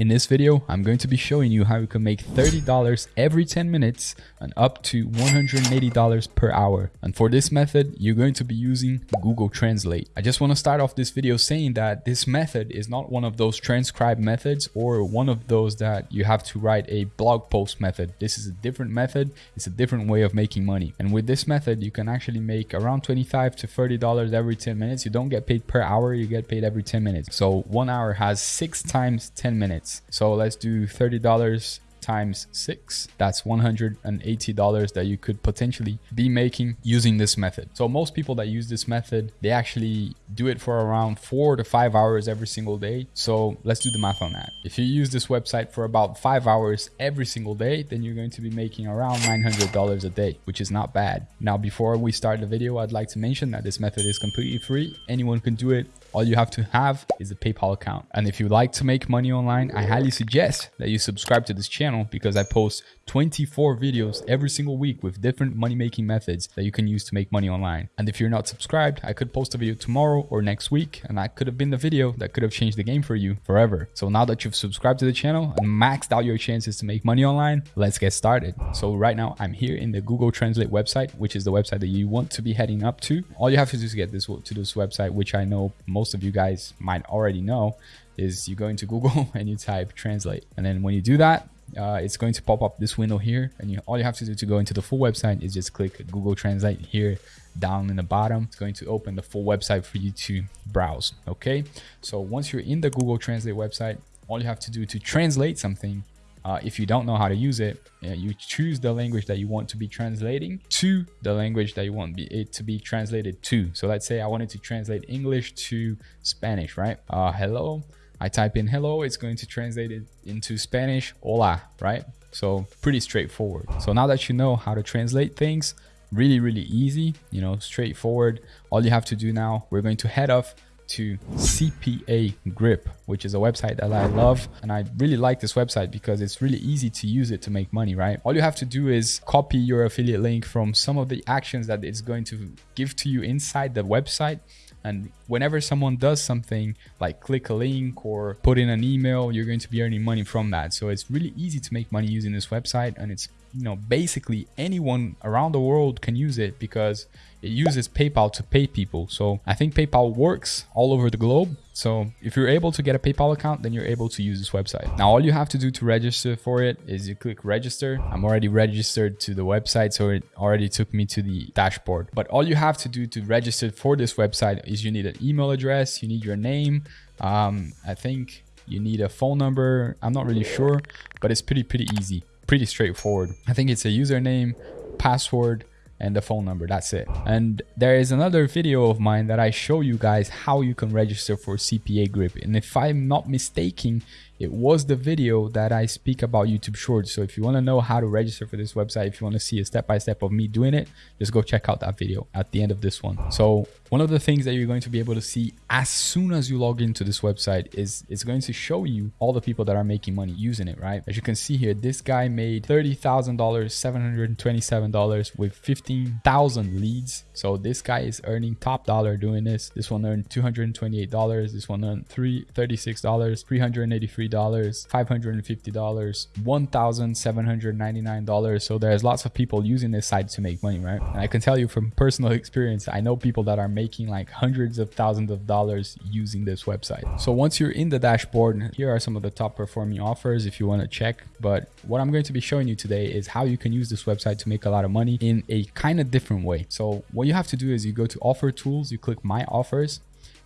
In this video, I'm going to be showing you how you can make $30 every 10 minutes and up to $180 per hour. And for this method, you're going to be using Google Translate. I just want to start off this video saying that this method is not one of those transcribe methods or one of those that you have to write a blog post method. This is a different method. It's a different way of making money. And with this method, you can actually make around 25 to $30 every 10 minutes. You don't get paid per hour, you get paid every 10 minutes. So one hour has six times 10 minutes. So let's do $30 times six. That's $180 that you could potentially be making using this method. So most people that use this method they actually do it for around four to five hours every single day. So let's do the math on that. If you use this website for about five hours every single day then you're going to be making around $900 a day which is not bad. Now before we start the video i'd like to mention that this method is completely free. Anyone can do it all you have to have is a PayPal account. And if you like to make money online, I highly suggest that you subscribe to this channel because I post 24 videos every single week with different money making methods that you can use to make money online. And if you're not subscribed, I could post a video tomorrow or next week and that could have been the video that could have changed the game for you forever. So now that you've subscribed to the channel and maxed out your chances to make money online, let's get started. So right now I'm here in the Google Translate website, which is the website that you want to be heading up to. All you have to do is get this to this website, which I know most of you guys might already know, is you go into Google and you type translate. And then when you do that, uh, it's going to pop up this window here and you, all you have to do to go into the full website is just click Google Translate here down in the bottom. It's going to open the full website for you to browse. Okay, so once you're in the Google Translate website, all you have to do to translate something uh, if you don't know how to use it, you choose the language that you want to be translating to the language that you want it to be translated to. So let's say I wanted to translate English to Spanish, right? Uh, hello, I type in hello, it's going to translate it into Spanish, hola, right? So pretty straightforward. So now that you know how to translate things, really, really easy, you know, straightforward. All you have to do now, we're going to head off to CPA Grip, which is a website that I love. And I really like this website because it's really easy to use it to make money, right? All you have to do is copy your affiliate link from some of the actions that it's going to give to you inside the website and whenever someone does something like click a link or put in an email, you're going to be earning money from that. So it's really easy to make money using this website. And it's, you know, basically anyone around the world can use it because it uses PayPal to pay people. So I think PayPal works all over the globe. So if you're able to get a PayPal account, then you're able to use this website. Now, all you have to do to register for it is you click register. I'm already registered to the website, so it already took me to the dashboard. But all you have to do to register for this website is you need an email address, you need your name. Um, I think you need a phone number. I'm not really sure, but it's pretty, pretty easy, pretty straightforward. I think it's a username, password, and the phone number that's it and there is another video of mine that i show you guys how you can register for cpa grip and if i'm not mistaken it was the video that I speak about YouTube Shorts. So if you want to know how to register for this website, if you want to see a step-by-step -step of me doing it, just go check out that video at the end of this one. So one of the things that you're going to be able to see as soon as you log into this website is it's going to show you all the people that are making money using it, right? As you can see here, this guy made $30,000, $727 with 15,000 leads. So this guy is earning top dollar doing this. This one earned $228. This one earned three, $36, 383 dollars $550 $1,799 so there's lots of people using this site to make money right and I can tell you from personal experience I know people that are making like hundreds of thousands of dollars using this website. So once you're in the dashboard here are some of the top performing offers if you want to check. But what I'm going to be showing you today is how you can use this website to make a lot of money in a kind of different way. So what you have to do is you go to offer tools you click my offers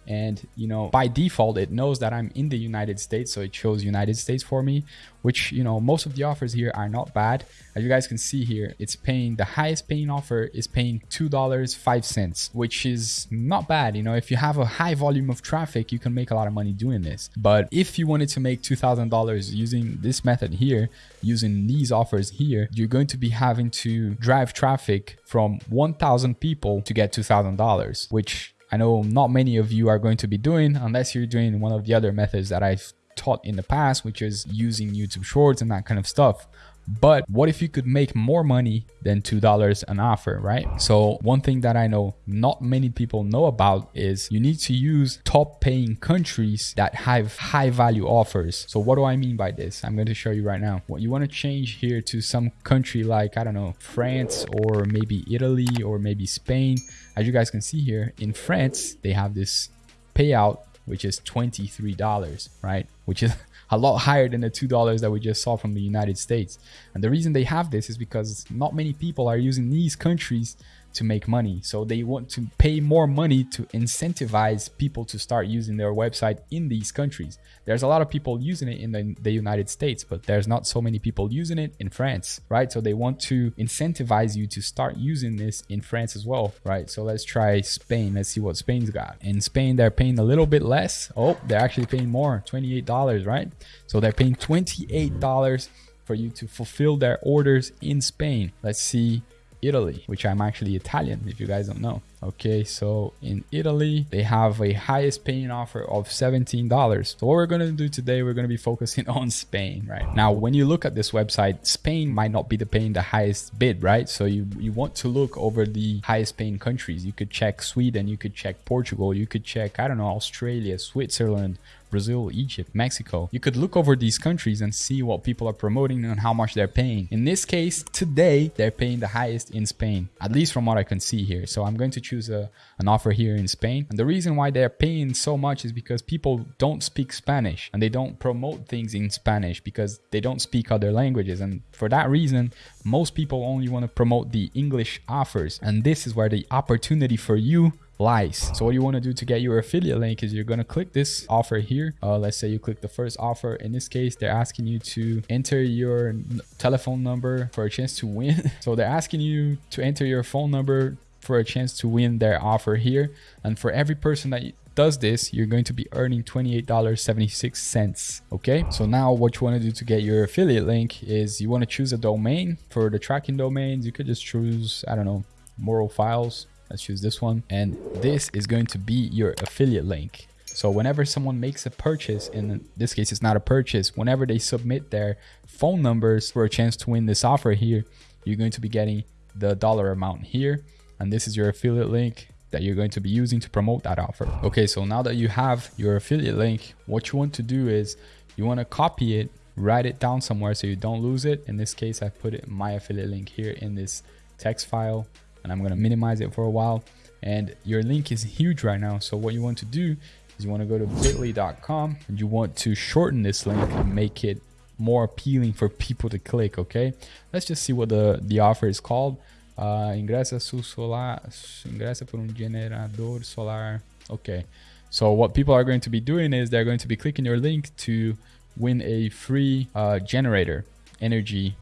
and you know by default it knows that i'm in the united states so it shows united states for me which you know most of the offers here are not bad. As you guys can see here it's paying the highest paying offer is paying two dollars five cents which is not bad. You know if you have a high volume of traffic you can make a lot of money doing this. But if you wanted to make two thousand dollars using this method here using these offers here you're going to be having to drive traffic from 1000 people to get two thousand dollars which I know not many of you are going to be doing unless you're doing one of the other methods that I've taught in the past, which is using YouTube Shorts and that kind of stuff. But what if you could make more money than $2 an offer, right? So one thing that I know not many people know about is you need to use top paying countries that have high value offers. So what do I mean by this? I'm going to show you right now. What you want to change here to some country like, I don't know, France or maybe Italy or maybe Spain. As you guys can see here in France, they have this payout, which is $23, right? Which is a lot higher than the $2 that we just saw from the United States. And the reason they have this is because not many people are using these countries to make money. So they want to pay more money to incentivize people to start using their website in these countries. There's a lot of people using it in the, the, United States, but there's not so many people using it in France, right? So they want to incentivize you to start using this in France as well, right? So let's try Spain. Let's see what Spain's got. In Spain, they're paying a little bit less. Oh, they're actually paying more, $28, right? So they're paying $28 for you to fulfill their orders in Spain. Let's see Italy, which I'm actually Italian, if you guys don't know. Okay, so in Italy, they have a highest paying offer of $17. So what we're going to do today, we're going to be focusing on Spain, right? Now, when you look at this website, Spain might not be the paying the highest bid, right? So you, you want to look over the highest paying countries. You could check Sweden, you could check Portugal, you could check, I don't know, Australia, Switzerland, Brazil, Egypt, Mexico. You could look over these countries and see what people are promoting and how much they're paying. In this case, today, they're paying the highest in Spain, at least from what I can see here. So I'm going to choose a, an offer here in Spain. And the reason why they're paying so much is because people don't speak Spanish and they don't promote things in Spanish because they don't speak other languages. And for that reason, most people only want to promote the English offers. And this is where the opportunity for you lies. So what you want to do to get your affiliate link is you're going to click this offer here. Uh, let's say you click the first offer. In this case, they're asking you to enter your telephone number for a chance to win. so they're asking you to enter your phone number for a chance to win their offer here. And for every person that does this, you're going to be earning $28.76. Okay, so now what you want to do to get your affiliate link is you want to choose a domain for the tracking domains. You could just choose, I don't know, moral files Let's choose this one. And this is going to be your affiliate link. So whenever someone makes a purchase, in this case, it's not a purchase, whenever they submit their phone numbers for a chance to win this offer here, you're going to be getting the dollar amount here. And this is your affiliate link that you're going to be using to promote that offer. Okay, so now that you have your affiliate link, what you want to do is you want to copy it, write it down somewhere so you don't lose it. In this case, I put it my affiliate link here in this text file and I'm going to minimize it for a while. And your link is huge right now. So what you want to do is you want to go to bit.ly.com and you want to shorten this link and make it more appealing for people to click. Okay. Let's just see what the, the offer is called. Uh, ingresa su solar, ingresa por un generador solar. Okay. So what people are going to be doing is they're going to be clicking your link to win a free uh, generator, energy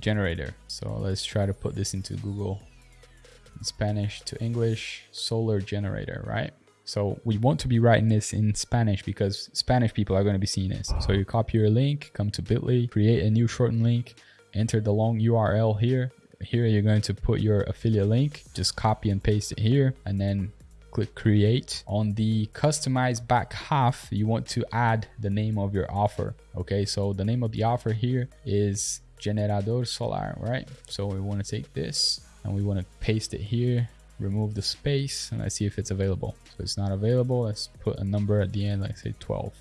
generator. So let's try to put this into Google Spanish to English, solar generator, right? So we want to be writing this in Spanish because Spanish people are going to be seeing this. So you copy your link, come to bit.ly, create a new shortened link, enter the long URL here. Here you're going to put your affiliate link, just copy and paste it here and then click create. On the customized back half, you want to add the name of your offer. Okay, so the name of the offer here is Generador Solar, right? So we want to take this and we want to paste it here remove the space and let's see if it's available so it's not available let's put a number at the end like say 12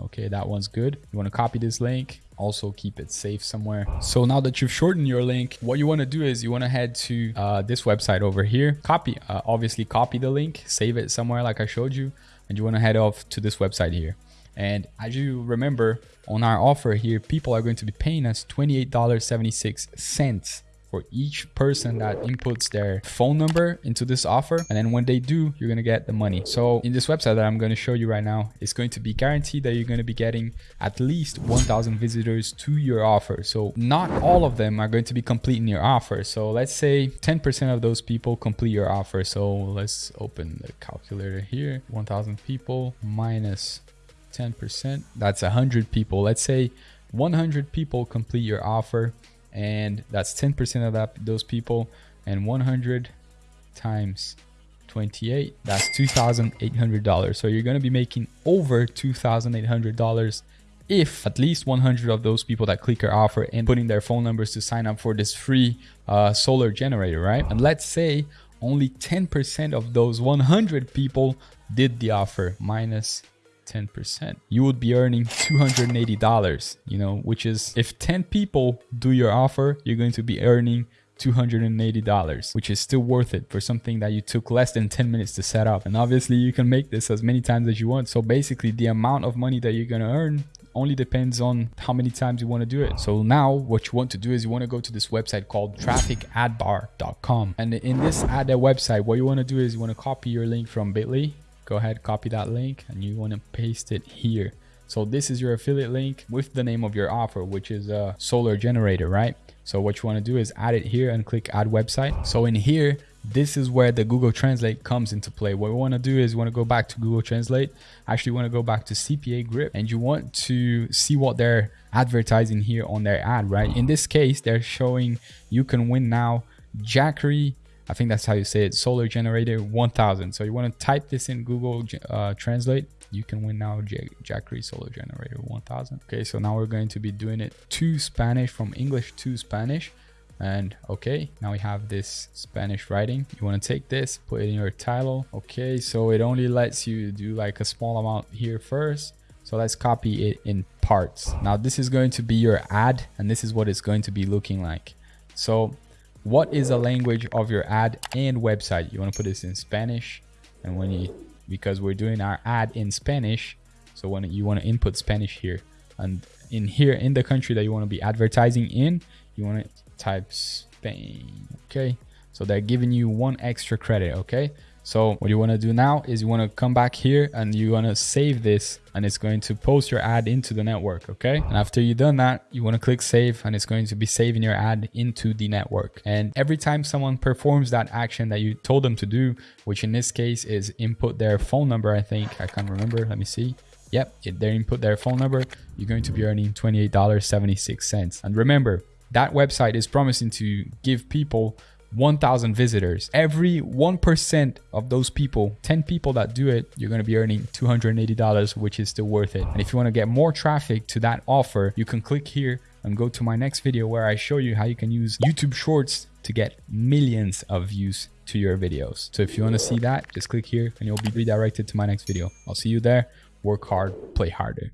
okay that one's good you want to copy this link also keep it safe somewhere. So now that you've shortened your link what you want to do is you want to head to uh, this website over here. Copy uh, obviously copy the link save it somewhere like i showed you and you want to head off to this website here. And as you remember on our offer here people are going to be paying us $28.76 for each person that inputs their phone number into this offer. And then when they do, you're going to get the money. So in this website that I'm going to show you right now, it's going to be guaranteed that you're going to be getting at least 1000 visitors to your offer. So not all of them are going to be completing your offer. So let's say 10% of those people complete your offer. So let's open the calculator here. 1000 people minus 10%. That's 100 people. Let's say 100 people complete your offer and that's 10% of that those people and 100 times 28 that's $2,800 so you're going to be making over $2,800 if at least 100 of those people that click your offer and put in their phone numbers to sign up for this free uh, solar generator, right? And let's say only 10% of those 100 people did the offer minus 10%. You would be earning $280, you know, which is if 10 people do your offer, you're going to be earning $280, which is still worth it for something that you took less than 10 minutes to set up. And obviously you can make this as many times as you want. So basically the amount of money that you're going to earn only depends on how many times you want to do it. So now what you want to do is you want to go to this website called trafficadbar.com. And in this ad website, what you want to do is you want to copy your link from Bitly. Go ahead, copy that link and you want to paste it here. So this is your affiliate link with the name of your offer, which is a solar generator, right? So what you want to do is add it here and click add website. So in here, this is where the Google Translate comes into play. What we want to do is we want to go back to Google Translate. Actually, want to go back to CPA Grip and you want to see what they're advertising here on their ad, right? In this case, they're showing you can win now Jackery. I think that's how you say it. Solar generator 1000. So you want to type this in Google uh, Translate you can win now Jackery Solar Generator 1000. Okay, so now we're going to be doing it to Spanish from English to Spanish. And okay, now we have this Spanish writing. You want to take this, put it in your title. Okay, so it only lets you do like a small amount here first. So let's copy it in parts. Now this is going to be your ad and this is what it's going to be looking like. So what is the language of your ad and website? You want to put this in Spanish. And when you because we're doing our ad in Spanish. So when you want to input Spanish here and in here in the country that you want to be advertising in, you want to type Spain. Okay. So they're giving you one extra credit. Okay. So what you want to do now is you want to come back here and you want to save this and it's going to post your ad into the network. Okay. And after you've done that, you want to click save and it's going to be saving your ad into the network. And every time someone performs that action that you told them to do, which in this case is input their phone number, I think I can't remember. Let me see. Yep, they input their phone number. You're going to be earning $28.76. And remember, that website is promising to give people 1000 visitors. Every 1% of those people, 10 people that do it, you're going to be earning $280, which is still worth it. And if you want to get more traffic to that offer, you can click here and go to my next video where I show you how you can use YouTube Shorts to get millions of views to your videos. So if you want to see that, just click here and you'll be redirected to my next video. I'll see you there. Work hard, play harder.